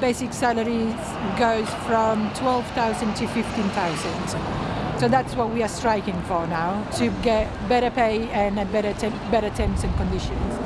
basic salary goes from 12,000 to 15,000. So that's what we are striking for now, to get better pay and better, better terms and conditions.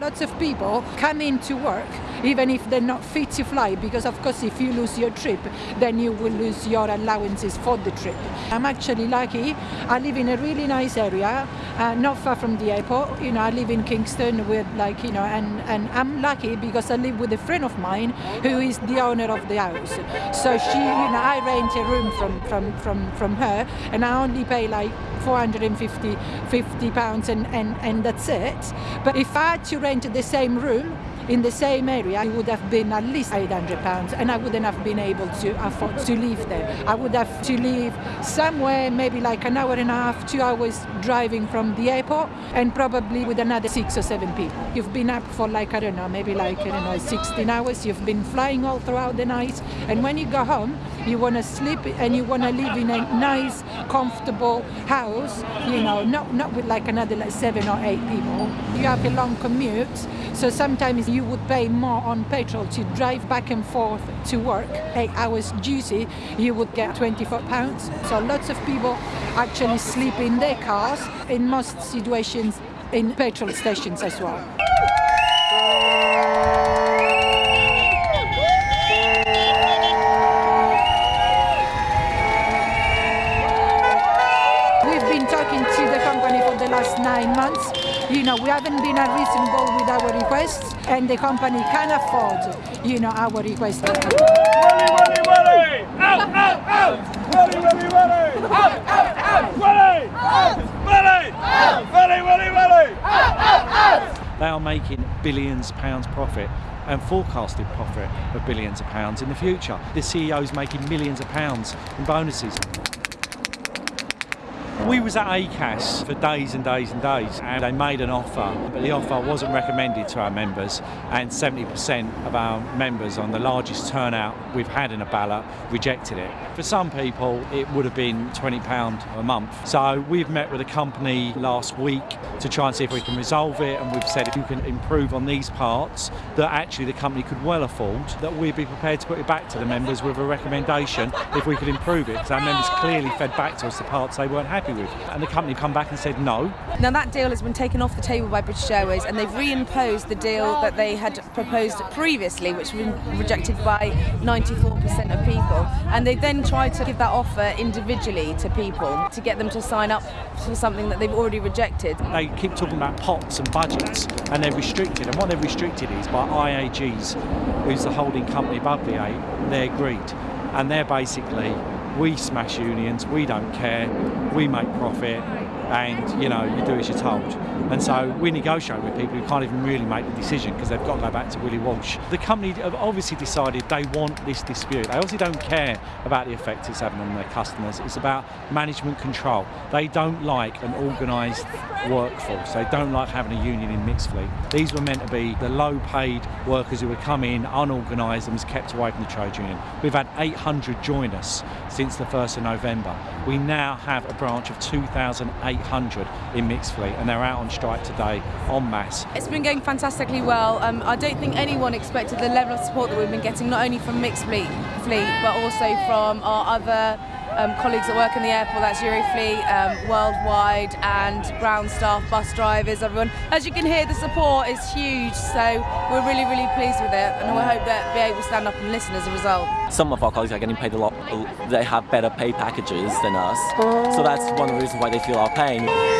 Lots of people come in to work even if they're not fit to fly because of course if you lose your trip then you will lose your allowances for the trip. I'm actually lucky. I live in a really nice area, uh, not far from the airport. You know, I live in Kingston with like, you know, and, and I'm lucky because I live with a friend of mine who is the owner of the house. So she, you know, I rent a room from, from, from, from her and I only pay like 450 50 pounds and, and, and that's it. But if I had to rent the same room, in the same area, it would have been at least 800 pounds and I wouldn't have been able to afford to live there. I would have to live somewhere maybe like an hour and a half, two hours driving from the airport and probably with another six or seven people. You've been up for like, I don't know, maybe like, I don't know, 16 hours. You've been flying all throughout the night and when you go home, you want to sleep and you want to live in a nice, comfortable house, you know, not, not with like another like seven or eight people. You have a long commute, so sometimes you would pay more on petrol to drive back and forth to work. Eight hours duty, you would get 24 pounds. So lots of people actually sleep in their cars, in most situations in petrol stations as well. We've been talking to the company for the last nine months. You know, we haven't been unreasonable with our requests and the company can afford, you know, our requests. Out, out, out! Out, out, out! Willie! Out! Willie! Out! Out, out, out! They are making billions of pounds profit and forecasted profit of billions of pounds in the future. The CEO is making millions of pounds in bonuses. We was at ACAS for days and days and days and they made an offer but the offer wasn't recommended to our members and 70% of our members on the largest turnout we've had in a ballot rejected it. For some people it would have been £20 a month. So we've met with a company last week to try and see if we can resolve it and we've said if you can improve on these parts that actually the company could well afford that we'd be prepared to put it back to the members with a recommendation if we could improve it because our members clearly fed back to us the parts they weren't happy with. And the company come back and said no. Now that deal has been taken off the table by British Airways and they've reimposed the deal that they had proposed previously, which was rejected by 94% of people. And they then tried to give that offer individually to people to get them to sign up for something that they've already rejected. They keep talking about pots and budgets and they're restricted. And what they're restricted is by IAGs, who's the holding company above the eight, they're agreed. And they're basically we smash unions, we don't care, we make profit, and you know you do as you're told. And so we negotiate with people who can't even really make the decision because they've got to go back to Willie Walsh. The company have obviously decided they want this dispute. They obviously don't care about the effect it's having on their customers. It's about management control. They don't like an organised workforce. They don't like having a union in mixed fleet. These were meant to be the low-paid workers who would come in unorganised and was kept away from the trade union. We've had 800 join us since the 1st of November. We now have a branch of 2,800 in mixed fleet and they're out on strike today en masse. It's been going fantastically well. Um, I don't think anyone expected the level of support that we've been getting, not only from mixed fleet, fleet but also from our other um, colleagues that work in the airport, that's Eurofleet, um, Worldwide and ground staff, bus drivers, everyone. As you can hear, the support is huge, so we're really, really pleased with it and we hope that able to stand up and listen as a result. Some of our colleagues are getting paid a lot, they have better pay packages than us, so that's one of the reasons why they feel our pain.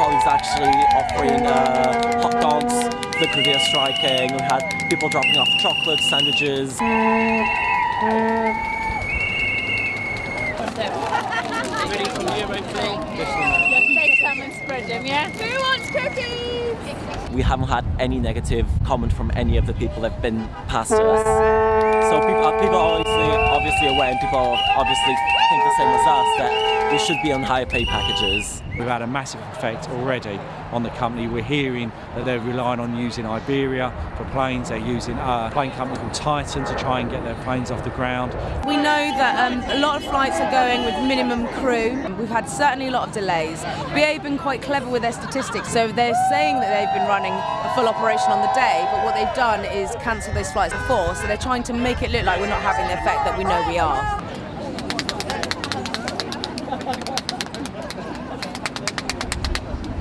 Actually offering uh, hot dogs, the career striking, we had people dropping off chocolate, sandwiches. Ready from Eurofleet. spread them, yeah? Who wants? We haven't had any negative comment from any of the people that have been past us. So people, people are obviously, obviously aware and people obviously think the same as us that we should be on higher pay packages. We've had a massive effect already on the company. We're hearing that they're relying on using Iberia for planes. They're using a plane company called Titan to try and get their planes off the ground. We know that um, a lot of flights are going with minimum crew. We've had certainly a lot of delays. BA have been quite clever with their statistics, so they're saying that they've been running a full operation on the day, but what they've done is cancel those flights before, so they're trying to make it look like we're not having the effect that we know we are.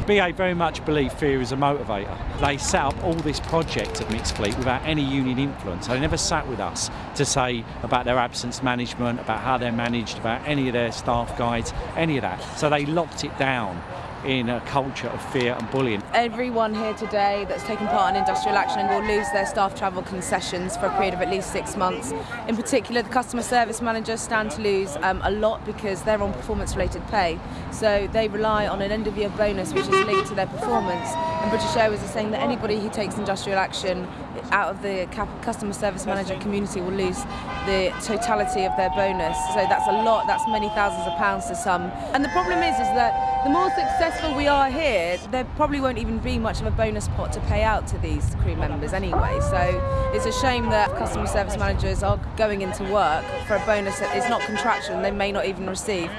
BA very much believe fear is a motivator. They set up all this project at Mixed Fleet without any union influence. They never sat with us to say about their absence management, about how they're managed, about any of their staff guides, any of that. So they locked it down in a culture of fear and bullying. Everyone here today that's taken part in industrial action will lose their staff travel concessions for a period of at least six months. In particular, the customer service managers stand to lose um, a lot because they're on performance related pay. So they rely on an end of year bonus which is linked to their performance. And British Airways is saying that anybody who takes industrial action out of the customer service manager community will lose the totality of their bonus. So that's a lot, that's many thousands of pounds to some. And the problem is, is that the more successful we are here, there probably won't even be much of a bonus pot to pay out to these crew members anyway. So it's a shame that customer service managers are going into work for a bonus that is not contractual and they may not even receive.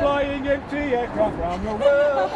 Flying empty aircraft the world?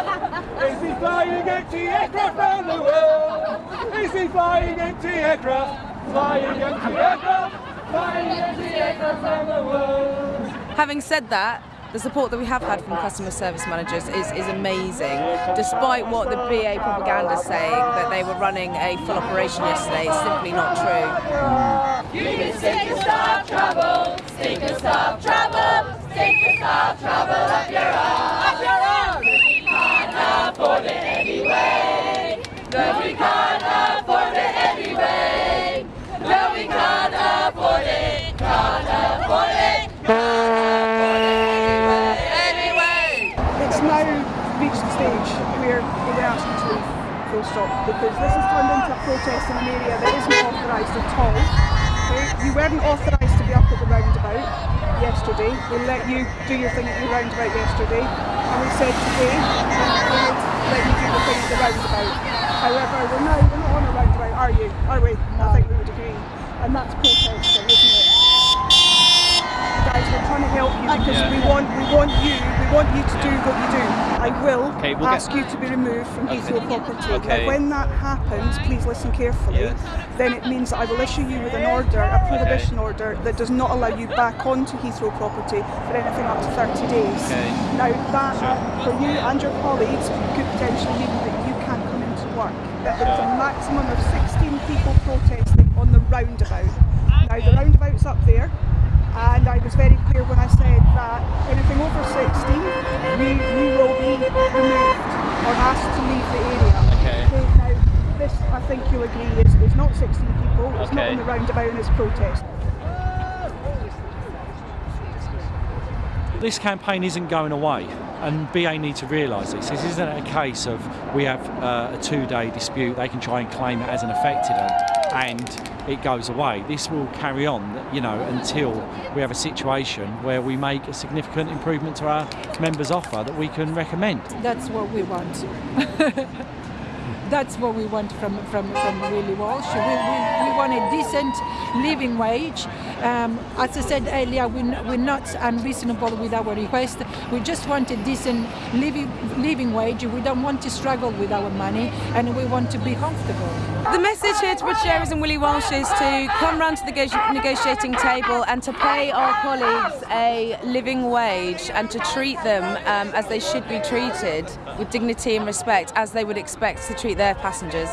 Flying empty aircraft around the world? Is he flying empty aircraft? Flying empty aircraft? Flying empty aircraft around the world? Having said that, the support that we have had from customer service managers is, is amazing. Despite what the BA propaganda is saying, that they were running a full operation yesterday, it's simply not true. You can take a trouble, take a trouble, take a trouble up your arm. We can't afford it anyway. No, we can't afford it anyway. No, we can't afford it, can't afford it, anyway. it's now reached the stage where were asking to stop because this has turned into a protest in an area that isn't authorised at all. Okay? You weren't authorised to be up at the roundabout yesterday. We let you do your thing at the roundabout yesterday and we said today we let you do the thing at the roundabout. However, we're now we're not on a roundabout, are you? Are we? I think we would agree. And that's protesting, isn't it? guys, we're trying to help you because we want we want you we want you to do what you do. I will Okay, we'll ask you to be removed from Heathrow property. Okay. Now, when that happens, please listen carefully. Yes. Then it means that I will issue you with an order, a prohibition order that does not allow you back onto Heathrow property for anything up to 30 days. Okay. Now that for you and your colleagues could potentially mean that you can't come into work. That there is a maximum of 16 people protesting on the roundabout. Now the roundabout's up there and I was very clear when I said that anything over 16 we, we will be removed or asked to leave the area. Okay. now this I think you'll agree is, is not 16 people, it's not Okay. on the roundabout and it's protest. This campaign isn't going away, and BA need to realise this. This isn't a case of we have uh, a two-day dispute. They can try and claim it as an affected and it goes away. This will carry on, you know, until we have a situation where we make a significant improvement to our members' offer that we can recommend. That's what we want. That's what we want from, from, from Willie Walsh. We, we, we want a decent living wage. Um, as I said earlier, we, we're not unreasonable with our request. We just want a decent living, living wage. We don't want to struggle with our money and we want to be comfortable. The message here to British and Willie Walsh is to come round to the negotiating table and to pay our colleagues a living wage and to treat them um, as they should be treated with dignity and respect as they would expect to treat their passengers.